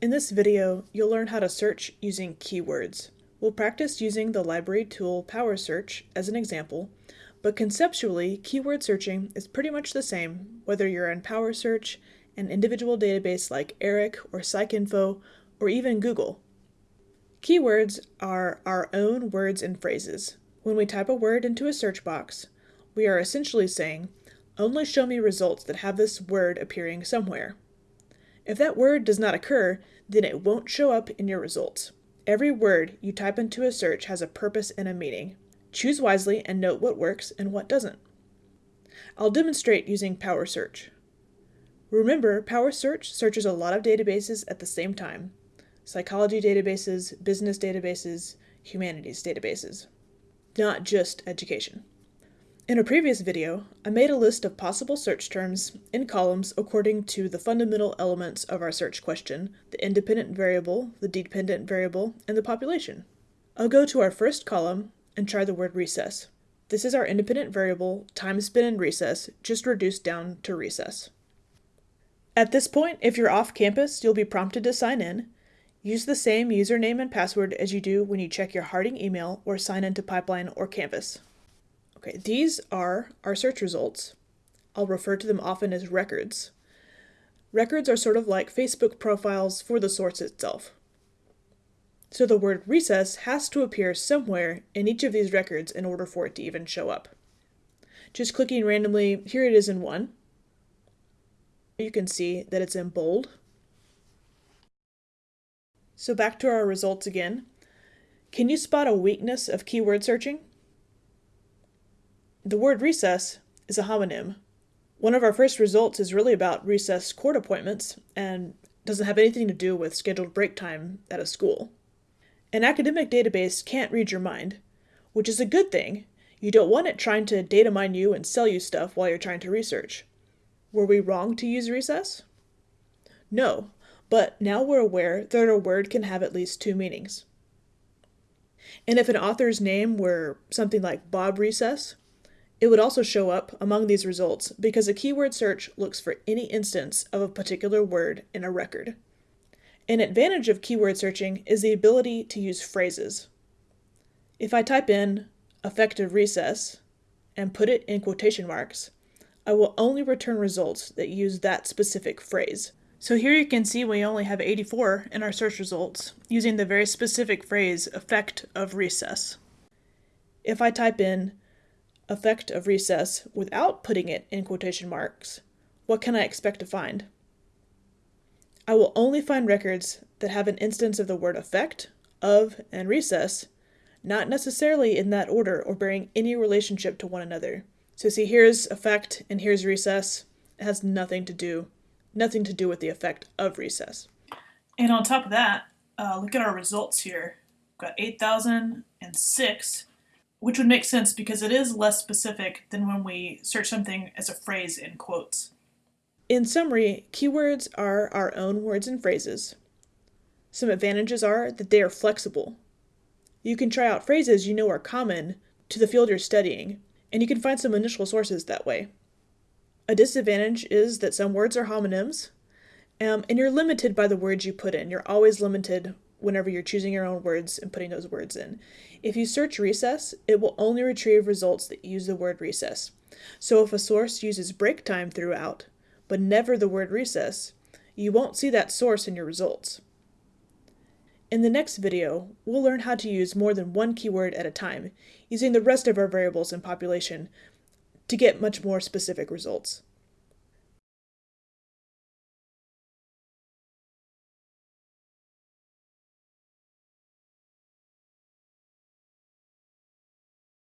In this video, you'll learn how to search using keywords. We'll practice using the library tool PowerSearch as an example, but conceptually, keyword searching is pretty much the same whether you're in PowerSearch, an individual database like ERIC or PsycInfo, or even Google. Keywords are our own words and phrases. When we type a word into a search box, we are essentially saying, only show me results that have this word appearing somewhere. If that word does not occur, then it won't show up in your results. Every word you type into a search has a purpose and a meaning. Choose wisely and note what works and what doesn't. I'll demonstrate using PowerSearch. Remember, PowerSearch searches a lot of databases at the same time. Psychology databases, business databases, humanities databases. Not just education. In a previous video, I made a list of possible search terms in columns according to the fundamental elements of our search question, the independent variable, the dependent variable, and the population. I'll go to our first column and try the word recess. This is our independent variable, time spent in recess, just reduced down to recess. At this point, if you're off campus, you'll be prompted to sign in. Use the same username and password as you do when you check your Harding email or sign into Pipeline or Canvas. Okay, these are our search results. I'll refer to them often as records. Records are sort of like Facebook profiles for the source itself. So the word recess has to appear somewhere in each of these records in order for it to even show up. Just clicking randomly, here it is in one. You can see that it's in bold. So back to our results again. Can you spot a weakness of keyword searching? The word recess is a homonym. One of our first results is really about recess court appointments and doesn't have anything to do with scheduled break time at a school. An academic database can't read your mind, which is a good thing. You don't want it trying to data mine you and sell you stuff while you're trying to research. Were we wrong to use recess? No, but now we're aware that a word can have at least two meanings. And if an author's name were something like Bob Recess, it would also show up among these results because a keyword search looks for any instance of a particular word in a record. An advantage of keyword searching is the ability to use phrases. If I type in effective recess and put it in quotation marks, I will only return results that use that specific phrase. So here you can see we only have 84 in our search results using the very specific phrase effect of recess. If I type in effect of recess without putting it in quotation marks, what can I expect to find? I will only find records that have an instance of the word effect, of, and recess, not necessarily in that order or bearing any relationship to one another. So see, here's effect and here's recess. It has nothing to do, nothing to do with the effect of recess. And on top of that, uh, look at our results here. We've got 8,006 which would make sense because it is less specific than when we search something as a phrase in quotes. In summary, keywords are our own words and phrases. Some advantages are that they are flexible. You can try out phrases you know are common to the field you're studying, and you can find some initial sources that way. A disadvantage is that some words are homonyms, um, and you're limited by the words you put in. You're always limited whenever you're choosing your own words and putting those words in. If you search recess, it will only retrieve results that use the word recess. So if a source uses break time throughout, but never the word recess, you won't see that source in your results. In the next video, we'll learn how to use more than one keyword at a time, using the rest of our variables in population to get much more specific results.